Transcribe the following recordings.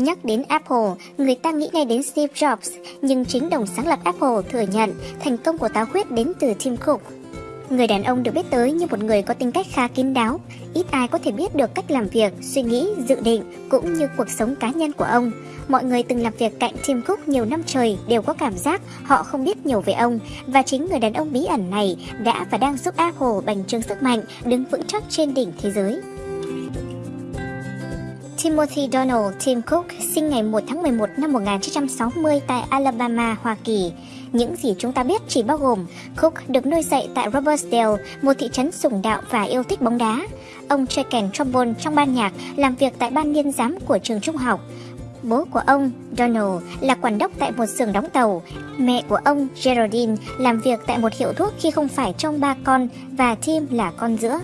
Nhắc đến Apple, người ta nghĩ ngay đến Steve Jobs, nhưng chính đồng sáng lập Apple thừa nhận thành công của táo huyết đến từ Tim Cook. Người đàn ông được biết tới như một người có tính cách khá kín đáo, ít ai có thể biết được cách làm việc, suy nghĩ, dự định cũng như cuộc sống cá nhân của ông. Mọi người từng làm việc cạnh Tim Cook nhiều năm trời đều có cảm giác họ không biết nhiều về ông và chính người đàn ông bí ẩn này đã và đang giúp Apple bành trướng sức mạnh đứng vững chắc trên đỉnh thế giới. Timothy Donald Tim Cook sinh ngày 1 tháng 11 năm 1960 tại Alabama, Hoa Kỳ. Những gì chúng ta biết chỉ bao gồm Cook được nuôi dạy tại Robertsdale, một thị trấn sùng đạo và yêu thích bóng đá. Ông chơi kèn trombone trong ban nhạc, làm việc tại ban niên giám của trường trung học. Bố của ông, Donald, là quản đốc tại một xưởng đóng tàu. Mẹ của ông, Geraldine, làm việc tại một hiệu thuốc khi không phải trong ba con và Tim là con giữa.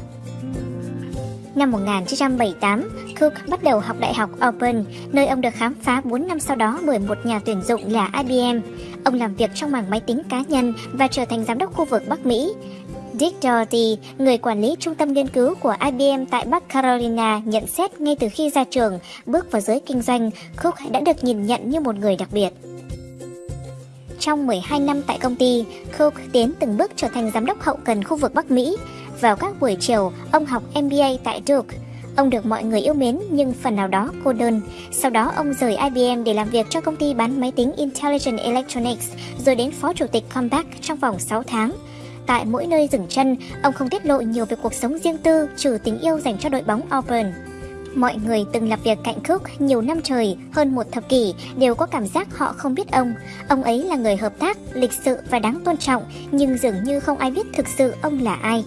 Năm 1978, Cook bắt đầu học đại học Open, nơi ông được khám phá 4 năm sau đó bởi một nhà tuyển dụng là IBM. Ông làm việc trong mảng máy tính cá nhân và trở thành giám đốc khu vực Bắc Mỹ. Dick Doherty, người quản lý trung tâm nghiên cứu của IBM tại Bắc Carolina, nhận xét ngay từ khi ra trường, bước vào giới kinh doanh, Cook đã được nhìn nhận như một người đặc biệt. Trong 12 năm tại công ty, Cook tiến từng bước trở thành giám đốc hậu cần khu vực Bắc Mỹ. Vào các buổi chiều, ông học MBA tại Duke. Ông được mọi người yêu mến nhưng phần nào đó cô đơn. Sau đó ông rời IBM để làm việc cho công ty bán máy tính Intelligent Electronics, rồi đến phó chủ tịch Compaq trong vòng 6 tháng. Tại mỗi nơi dừng chân, ông không tiết lộ nhiều về cuộc sống riêng tư trừ tình yêu dành cho đội bóng Auburn. Mọi người từng làm việc cạnh Cook nhiều năm trời, hơn một thập kỷ, đều có cảm giác họ không biết ông. Ông ấy là người hợp tác, lịch sự và đáng tôn trọng, nhưng dường như không ai biết thực sự ông là ai.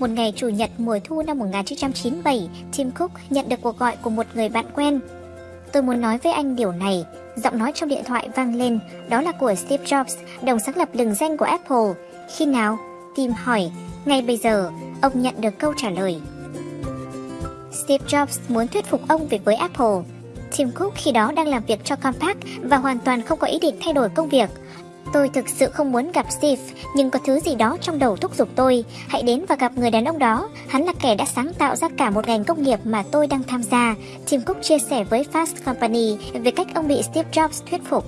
Một ngày Chủ nhật mùa thu năm 1997, Tim Cook nhận được cuộc gọi của một người bạn quen. Tôi muốn nói với anh điều này. Giọng nói trong điện thoại vang lên, đó là của Steve Jobs, đồng sáng lập lừng danh của Apple. Khi nào? Tim hỏi. Ngay bây giờ, ông nhận được câu trả lời. Steve Jobs muốn thuyết phục ông về với Apple. Tim Cook khi đó đang làm việc cho Compaq và hoàn toàn không có ý định thay đổi công việc. Tôi thực sự không muốn gặp Steve, nhưng có thứ gì đó trong đầu thúc giục tôi. Hãy đến và gặp người đàn ông đó. Hắn là kẻ đã sáng tạo ra cả một ngành công nghiệp mà tôi đang tham gia. Tim Cook chia sẻ với Fast Company về cách ông bị Steve Jobs thuyết phục.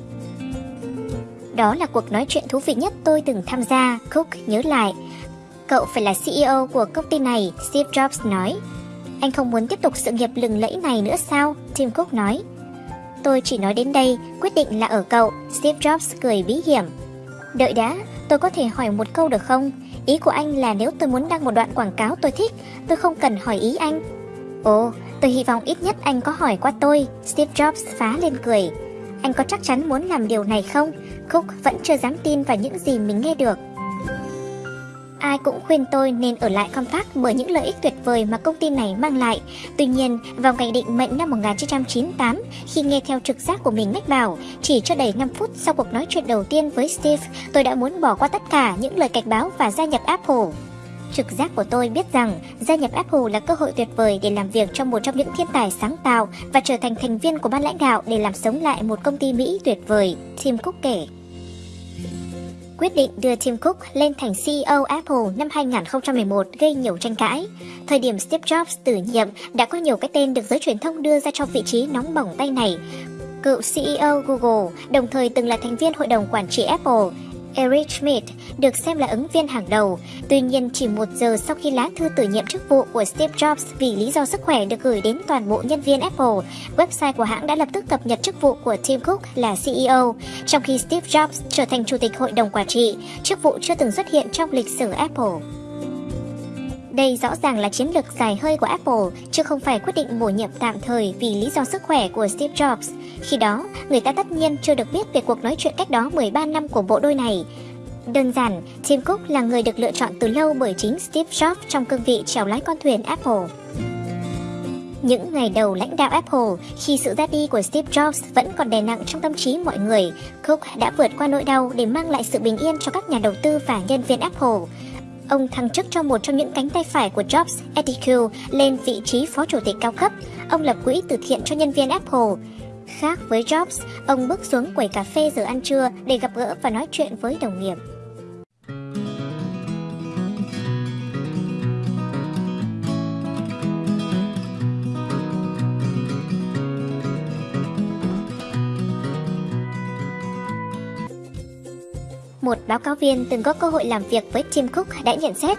Đó là cuộc nói chuyện thú vị nhất tôi từng tham gia, Cook nhớ lại. Cậu phải là CEO của công ty này, Steve Jobs nói. Anh không muốn tiếp tục sự nghiệp lừng lẫy này nữa sao? Tim Cook nói. Tôi chỉ nói đến đây, quyết định là ở cậu, Steve Jobs cười bí hiểm. Đợi đã, tôi có thể hỏi một câu được không? Ý của anh là nếu tôi muốn đăng một đoạn quảng cáo tôi thích, tôi không cần hỏi ý anh. Ồ, tôi hy vọng ít nhất anh có hỏi qua tôi, Steve Jobs phá lên cười. Anh có chắc chắn muốn làm điều này không? Cook vẫn chưa dám tin vào những gì mình nghe được. Ai cũng khuyên tôi nên ở lại Compaq bởi những lợi ích tuyệt vời mà công ty này mang lại. Tuy nhiên, vào ngày định mệnh năm 1998, khi nghe theo trực giác của mình mách bảo, chỉ cho đầy 5 phút sau cuộc nói chuyện đầu tiên với Steve, tôi đã muốn bỏ qua tất cả những lời cảnh báo và gia nhập Apple. Trực giác của tôi biết rằng gia nhập Apple là cơ hội tuyệt vời để làm việc trong một trong những thiên tài sáng tạo và trở thành thành viên của ban lãnh đạo để làm sống lại một công ty Mỹ tuyệt vời, Tim Cook kể quyết định đưa Tim Cook lên thành CEO Apple năm 2011 gây nhiều tranh cãi. Thời điểm Steve Jobs tử nhiệm đã có nhiều cái tên được giới truyền thông đưa ra cho vị trí nóng bỏng tay này. Cựu CEO Google, đồng thời từng là thành viên hội đồng quản trị Apple, Eric Schmidt được xem là ứng viên hàng đầu. Tuy nhiên, chỉ một giờ sau khi lá thư tử nhiệm chức vụ của Steve Jobs vì lý do sức khỏe được gửi đến toàn bộ nhân viên Apple, website của hãng đã lập tức cập nhật chức vụ của Tim Cook là CEO, trong khi Steve Jobs trở thành chủ tịch hội đồng quản trị, chức vụ chưa từng xuất hiện trong lịch sử Apple. Đây rõ ràng là chiến lược dài hơi của Apple, chứ không phải quyết định bổ nhiệm tạm thời vì lý do sức khỏe của Steve Jobs. Khi đó, người ta tất nhiên chưa được biết về cuộc nói chuyện cách đó 13 năm của bộ đôi này. Đơn giản, Tim Cook là người được lựa chọn từ lâu bởi chính Steve Jobs trong cương vị chèo lái con thuyền Apple. Những ngày đầu lãnh đạo Apple, khi sự ra đi của Steve Jobs vẫn còn đè nặng trong tâm trí mọi người, Cook đã vượt qua nỗi đau để mang lại sự bình yên cho các nhà đầu tư và nhân viên Apple. Ông thăng chức cho một trong những cánh tay phải của Jobs, Eddie Q, lên vị trí phó chủ tịch cao cấp. Ông lập quỹ từ thiện cho nhân viên Apple. Khác với Jobs, ông bước xuống quầy cà phê giờ ăn trưa để gặp gỡ và nói chuyện với đồng nghiệp. Một báo cáo viên từng có cơ hội làm việc với Tim Cook đã nhận xét,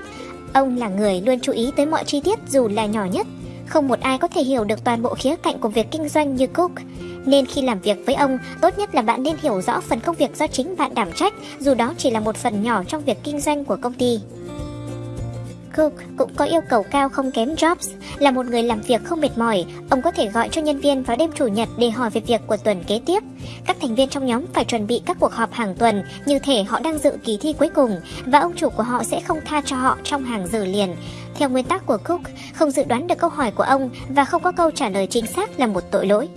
ông là người luôn chú ý tới mọi chi tiết dù là nhỏ nhất. Không một ai có thể hiểu được toàn bộ khía cạnh của việc kinh doanh như Cook. Nên khi làm việc với ông, tốt nhất là bạn nên hiểu rõ phần công việc do chính bạn đảm trách, dù đó chỉ là một phần nhỏ trong việc kinh doanh của công ty. Cook cũng có yêu cầu cao không kém Jobs, là một người làm việc không mệt mỏi, ông có thể gọi cho nhân viên vào đêm chủ nhật để hỏi về việc của tuần kế tiếp. Các thành viên trong nhóm phải chuẩn bị các cuộc họp hàng tuần như thể họ đang dự kỳ thi cuối cùng và ông chủ của họ sẽ không tha cho họ trong hàng giờ liền. Theo nguyên tắc của Cook, không dự đoán được câu hỏi của ông và không có câu trả lời chính xác là một tội lỗi.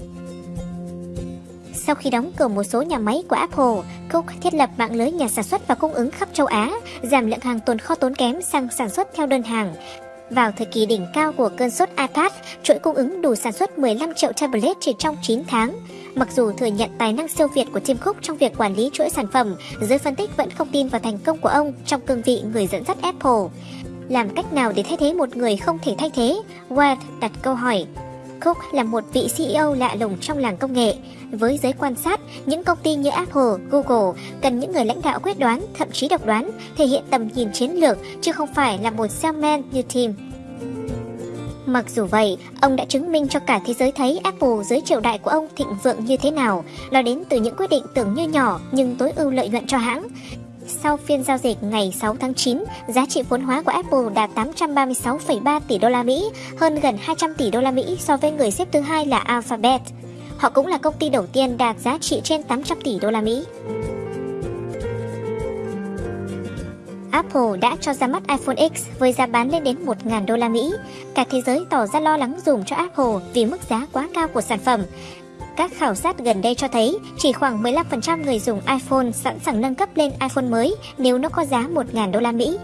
Sau khi đóng cửa một số nhà máy của Apple, Cook thiết lập mạng lưới nhà sản xuất và cung ứng khắp châu Á, giảm lượng hàng tồn kho tốn kém sang sản xuất theo đơn hàng. Vào thời kỳ đỉnh cao của cơn sốt iPad, chuỗi cung ứng đủ sản xuất 15 triệu tablet chỉ trong 9 tháng. Mặc dù thừa nhận tài năng siêu việt của Tim Cook trong việc quản lý chuỗi sản phẩm, giới phân tích vẫn không tin vào thành công của ông trong cương vị người dẫn dắt Apple. Làm cách nào để thay thế một người không thể thay thế? Ward đặt câu hỏi. Cook là một vị CEO lạ lùng trong làng công nghệ. Với giới quan sát, những công ty như Apple, Google cần những người lãnh đạo quyết đoán, thậm chí độc đoán, thể hiện tầm nhìn chiến lược, chứ không phải là một salesman như Tim. Mặc dù vậy, ông đã chứng minh cho cả thế giới thấy Apple dưới triều đại của ông thịnh vượng như thế nào. Nó đến từ những quyết định tưởng như nhỏ nhưng tối ưu lợi nhuận cho hãng. Sau phiên giao dịch ngày 6 tháng 9, giá trị vốn hóa của Apple đạt 836,3 tỷ đô la Mỹ, hơn gần 200 tỷ đô la Mỹ so với người xếp thứ hai là Alphabet. Họ cũng là công ty đầu tiên đạt giá trị trên 800 tỷ đô la Mỹ. Apple đã cho ra mắt iPhone X với giá bán lên đến 1.000 đô la Mỹ. Cả thế giới tỏ ra lo lắng dùng cho Apple vì mức giá quá cao của sản phẩm. Các khảo sát gần đây cho thấy chỉ khoảng 15% người dùng iPhone sẵn sàng nâng cấp lên iPhone mới nếu nó có giá 1.000 đô la Mỹ.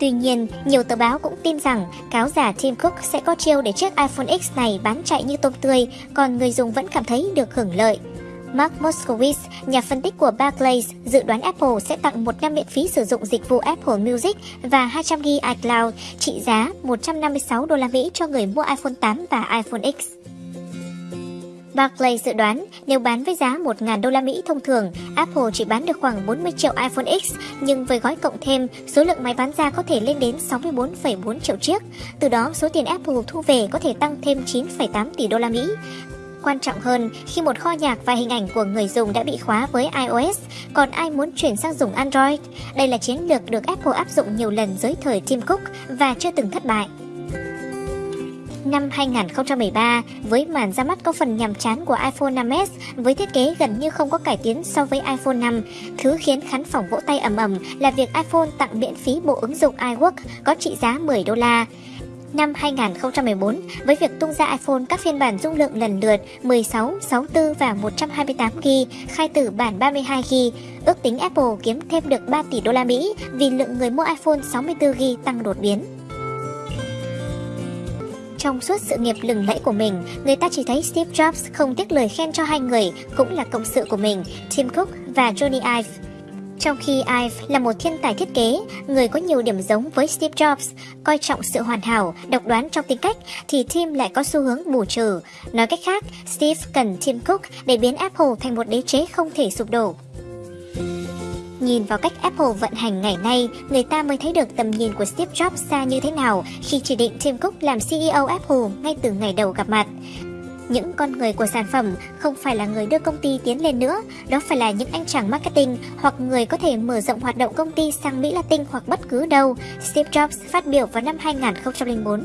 Tuy nhiên, nhiều tờ báo cũng tin rằng cáo giả Tim Cook sẽ có chiêu để chiếc iPhone X này bán chạy như tôm tươi, còn người dùng vẫn cảm thấy được hưởng lợi. Mark Moskowitz, nhà phân tích của Barclays, dự đoán Apple sẽ tặng một năm miễn phí sử dụng dịch vụ Apple Music và 200 GB iCloud trị giá 156 đô la Mỹ cho người mua iPhone 8 và iPhone X. Barclay dự đoán nếu bán với giá 1.000 đô la Mỹ thông thường, Apple chỉ bán được khoảng 40 triệu iPhone X, nhưng với gói cộng thêm, số lượng máy bán ra có thể lên đến 64,4 triệu chiếc. Từ đó, số tiền Apple thu về có thể tăng thêm 9,8 tỷ đô la Mỹ. Quan trọng hơn, khi một kho nhạc và hình ảnh của người dùng đã bị khóa với iOS, còn ai muốn chuyển sang dùng Android? Đây là chiến lược được Apple áp dụng nhiều lần dưới thời Tim Cook và chưa từng thất bại. Năm 2013, với màn ra mắt có phần nhàm chán của iPhone 5s với thiết kế gần như không có cải tiến so với iPhone 5, thứ khiến khán phòng vỗ tay ầm ầm là việc iPhone tặng miễn phí bộ ứng dụng iWork có trị giá 10 đô la. Năm 2014, với việc tung ra iPhone các phiên bản dung lượng lần lượt 16, 64 và 128GB, khai tử bản 32GB, ước tính Apple kiếm thêm được 3 tỷ đô la Mỹ vì lượng người mua iPhone 64GB tăng đột biến. Trong suốt sự nghiệp lừng lẫy của mình, người ta chỉ thấy Steve Jobs không tiếc lời khen cho hai người, cũng là cộng sự của mình, Tim Cook và Johnny Ive. Trong khi Ive là một thiên tài thiết kế, người có nhiều điểm giống với Steve Jobs, coi trọng sự hoàn hảo, độc đoán trong tính cách, thì Tim lại có xu hướng bù trừ. Nói cách khác, Steve cần Tim Cook để biến Apple thành một đế chế không thể sụp đổ. Nhìn vào cách Apple vận hành ngày nay, người ta mới thấy được tầm nhìn của Steve Jobs xa như thế nào khi chỉ định Tim Cook làm CEO Apple ngay từ ngày đầu gặp mặt. Những con người của sản phẩm không phải là người đưa công ty tiến lên nữa, đó phải là những anh chàng marketing hoặc người có thể mở rộng hoạt động công ty sang Mỹ Latin hoặc bất cứ đâu, Steve Jobs phát biểu vào năm 2004.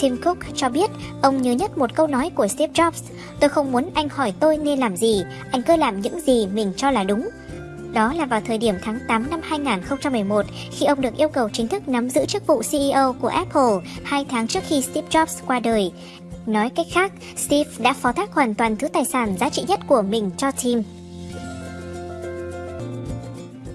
Tim Cook cho biết ông nhớ nhất một câu nói của Steve Jobs, tôi không muốn anh hỏi tôi nên làm gì, anh cứ làm những gì mình cho là đúng. Đó là vào thời điểm tháng 8 năm 2011 khi ông được yêu cầu chính thức nắm giữ chức vụ CEO của Apple hai tháng trước khi Steve Jobs qua đời. Nói cách khác, Steve đã phó thác hoàn toàn thứ tài sản giá trị nhất của mình cho Tim.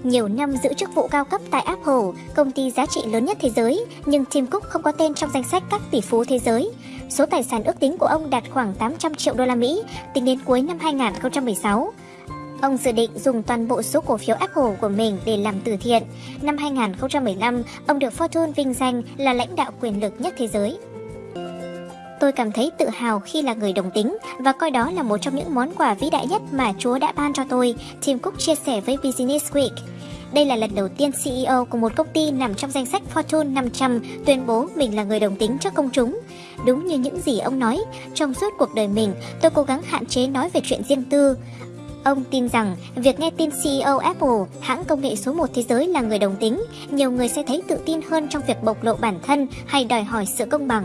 Nhiều năm giữ chức vụ cao cấp tại Apple, công ty giá trị lớn nhất thế giới, nhưng Tim Cook không có tên trong danh sách các tỷ phú thế giới. Số tài sản ước tính của ông đạt khoảng 800 triệu đô la Mỹ tính đến cuối năm 2016. Ông dự định dùng toàn bộ số cổ phiếu Apple của mình để làm từ thiện. Năm 2015, ông được Fortune vinh danh là lãnh đạo quyền lực nhất thế giới. Tôi cảm thấy tự hào khi là người đồng tính và coi đó là một trong những món quà vĩ đại nhất mà Chúa đã ban cho tôi, Tim Cook chia sẻ với Business Week. Đây là lần đầu tiên CEO của một công ty nằm trong danh sách Fortune 500 tuyên bố mình là người đồng tính trước công chúng. Đúng như những gì ông nói, trong suốt cuộc đời mình, tôi cố gắng hạn chế nói về chuyện riêng tư. Ông tin rằng việc nghe tin CEO Apple, hãng công nghệ số 1 thế giới là người đồng tính, nhiều người sẽ thấy tự tin hơn trong việc bộc lộ bản thân hay đòi hỏi sự công bằng.